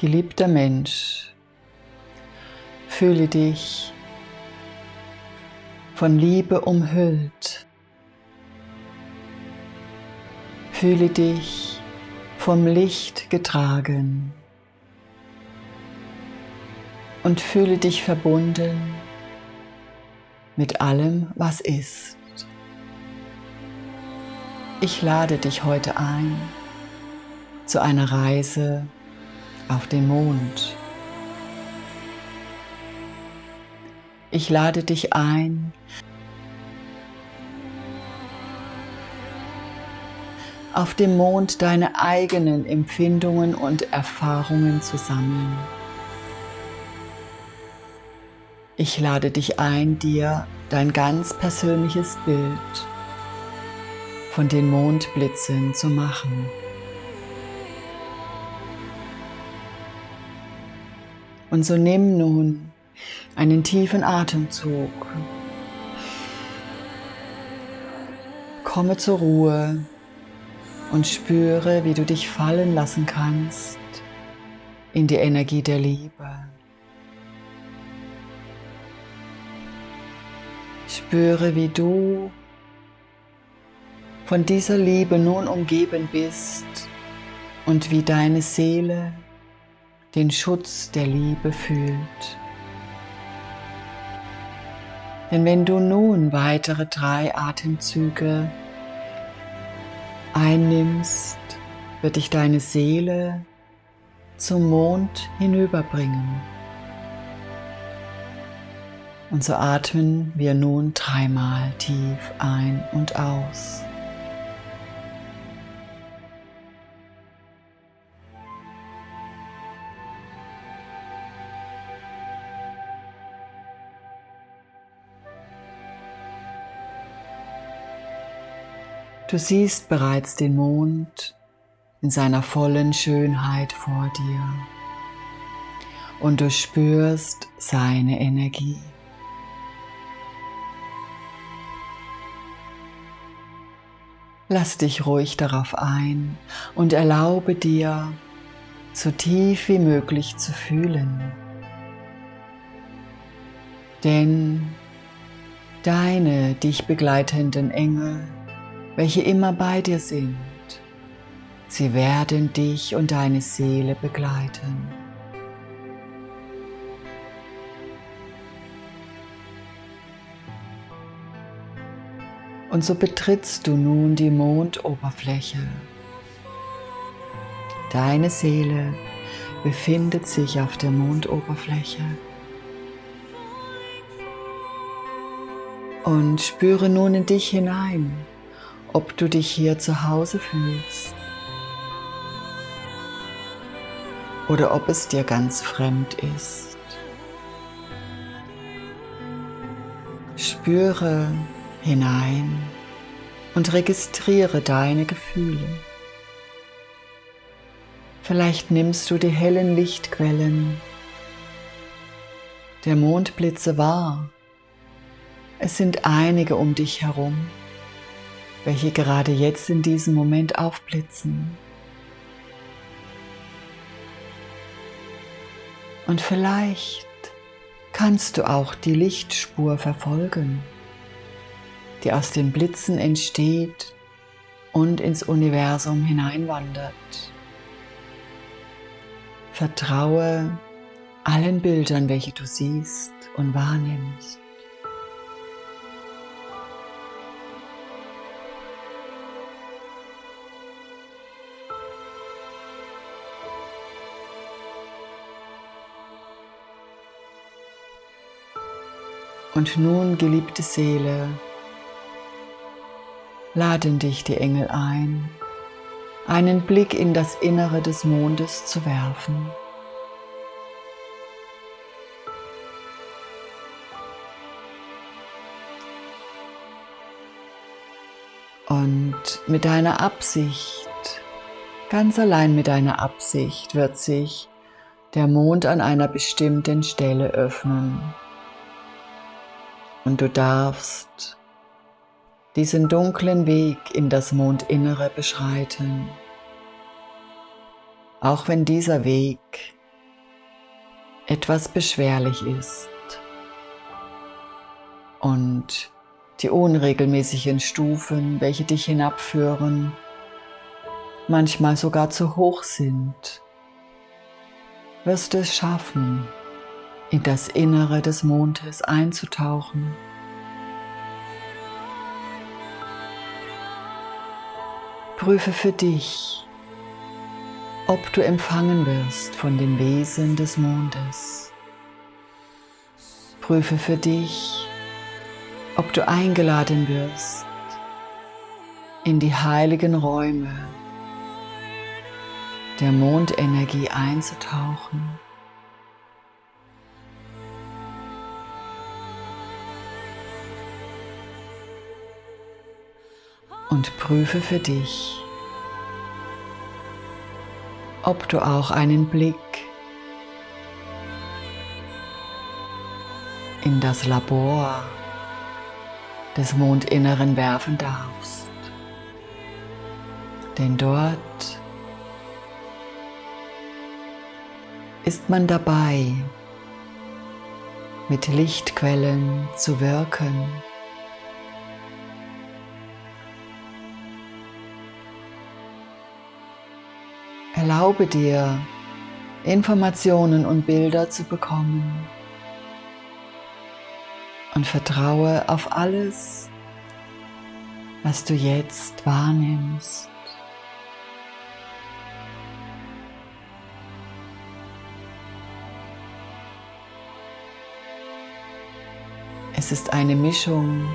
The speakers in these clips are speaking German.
Geliebter Mensch, fühle dich von Liebe umhüllt. Fühle dich vom Licht getragen und fühle dich verbunden mit allem, was ist. Ich lade dich heute ein zu einer Reise auf den Mond. Ich lade dich ein, auf dem Mond deine eigenen Empfindungen und Erfahrungen zu sammeln. Ich lade dich ein, dir dein ganz persönliches Bild von den Mondblitzen zu machen. Und so nimm nun einen tiefen Atemzug. Komme zur Ruhe und spüre, wie du dich fallen lassen kannst in die Energie der Liebe. Spüre, wie du von dieser Liebe nun umgeben bist und wie deine Seele den Schutz der Liebe fühlt. Denn wenn du nun weitere drei Atemzüge einnimmst, wird dich deine Seele zum Mond hinüberbringen. Und so atmen wir nun dreimal tief ein und aus. Du siehst bereits den Mond in seiner vollen Schönheit vor dir und du spürst seine Energie. Lass dich ruhig darauf ein und erlaube dir, so tief wie möglich zu fühlen. Denn deine dich begleitenden Engel welche immer bei dir sind. Sie werden dich und deine Seele begleiten. Und so betrittst du nun die Mondoberfläche. Deine Seele befindet sich auf der Mondoberfläche. Und spüre nun in dich hinein ob du dich hier zu Hause fühlst oder ob es dir ganz fremd ist. Spüre hinein und registriere deine Gefühle. Vielleicht nimmst du die hellen Lichtquellen der Mondblitze wahr. Es sind einige um dich herum welche gerade jetzt in diesem Moment aufblitzen. Und vielleicht kannst du auch die Lichtspur verfolgen, die aus den Blitzen entsteht und ins Universum hineinwandert. Vertraue allen Bildern, welche du siehst und wahrnimmst. Und nun, geliebte Seele, laden dich die Engel ein, einen Blick in das Innere des Mondes zu werfen. Und mit deiner Absicht, ganz allein mit deiner Absicht, wird sich der Mond an einer bestimmten Stelle öffnen. Und du darfst diesen dunklen Weg in das Mondinnere beschreiten. Auch wenn dieser Weg etwas beschwerlich ist und die unregelmäßigen Stufen, welche dich hinabführen, manchmal sogar zu hoch sind, wirst du es schaffen, in das Innere des Mondes einzutauchen. Prüfe für dich, ob du empfangen wirst von den Wesen des Mondes. Prüfe für dich, ob du eingeladen wirst in die heiligen Räume der Mondenergie einzutauchen. Und prüfe für dich, ob du auch einen Blick in das Labor des Mondinneren werfen darfst. Denn dort ist man dabei, mit Lichtquellen zu wirken. Erlaube dir, Informationen und Bilder zu bekommen und vertraue auf alles, was du jetzt wahrnimmst. Es ist eine Mischung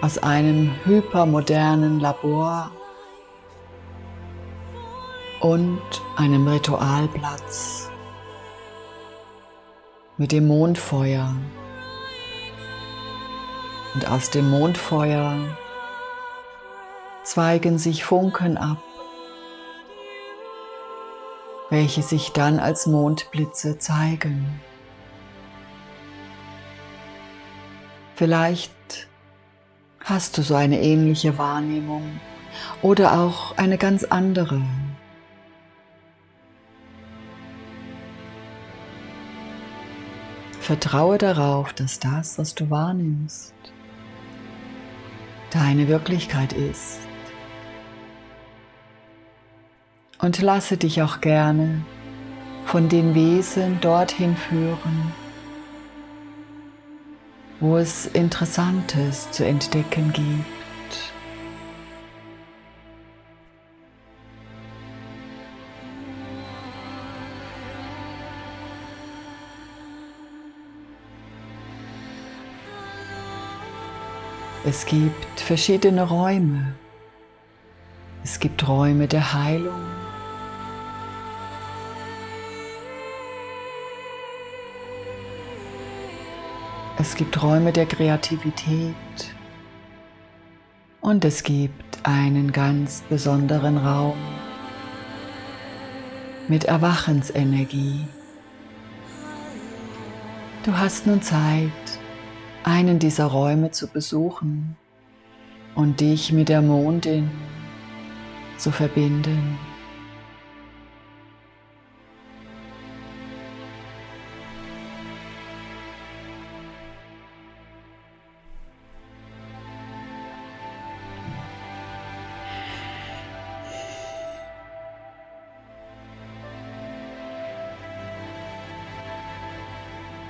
aus einem hypermodernen Labor und einem Ritualplatz mit dem Mondfeuer. Und aus dem Mondfeuer zweigen sich Funken ab, welche sich dann als Mondblitze zeigen. Vielleicht hast du so eine ähnliche Wahrnehmung oder auch eine ganz andere. Vertraue darauf, dass das, was du wahrnimmst, deine Wirklichkeit ist. Und lasse dich auch gerne von den Wesen dorthin führen, wo es Interessantes zu entdecken gibt. Es gibt verschiedene Räume. Es gibt Räume der Heilung. Es gibt Räume der Kreativität und es gibt einen ganz besonderen Raum mit Erwachensenergie. Du hast nun Zeit, einen dieser Räume zu besuchen und dich mit der Mondin zu verbinden.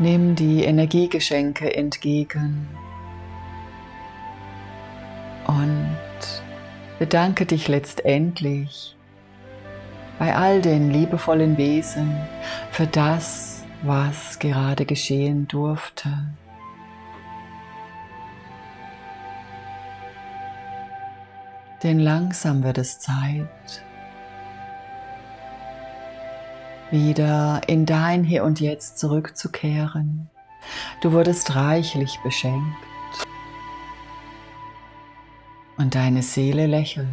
Nimm die Energiegeschenke entgegen und bedanke dich letztendlich bei all den liebevollen Wesen für das, was gerade geschehen durfte. Denn langsam wird es Zeit, wieder in dein Hier und Jetzt zurückzukehren. Du wurdest reichlich beschenkt und deine Seele lächelt.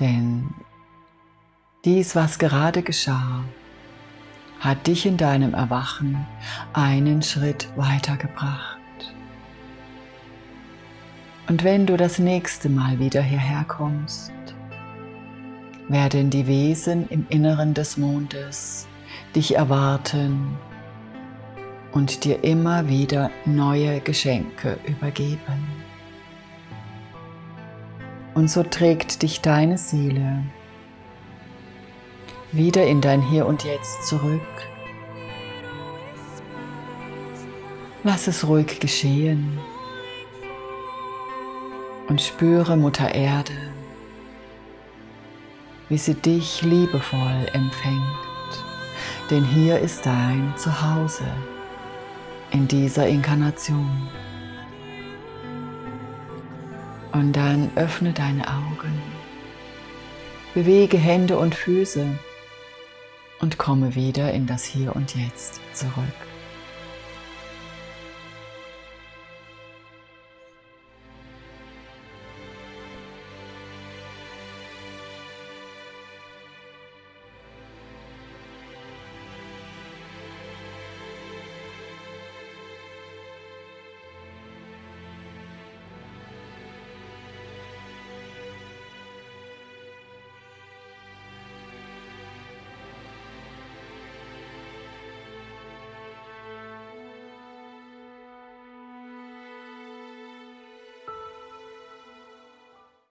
Denn dies, was gerade geschah, hat dich in deinem Erwachen einen Schritt weitergebracht. Und wenn du das nächste Mal wieder hierher kommst, werden die Wesen im Inneren des Mondes dich erwarten und dir immer wieder neue Geschenke übergeben. Und so trägt dich deine Seele wieder in dein Hier und Jetzt zurück. Lass es ruhig geschehen und spüre Mutter Erde, wie sie dich liebevoll empfängt. Denn hier ist dein Zuhause in dieser Inkarnation. Und dann öffne deine Augen, bewege Hände und Füße und komme wieder in das Hier und Jetzt zurück.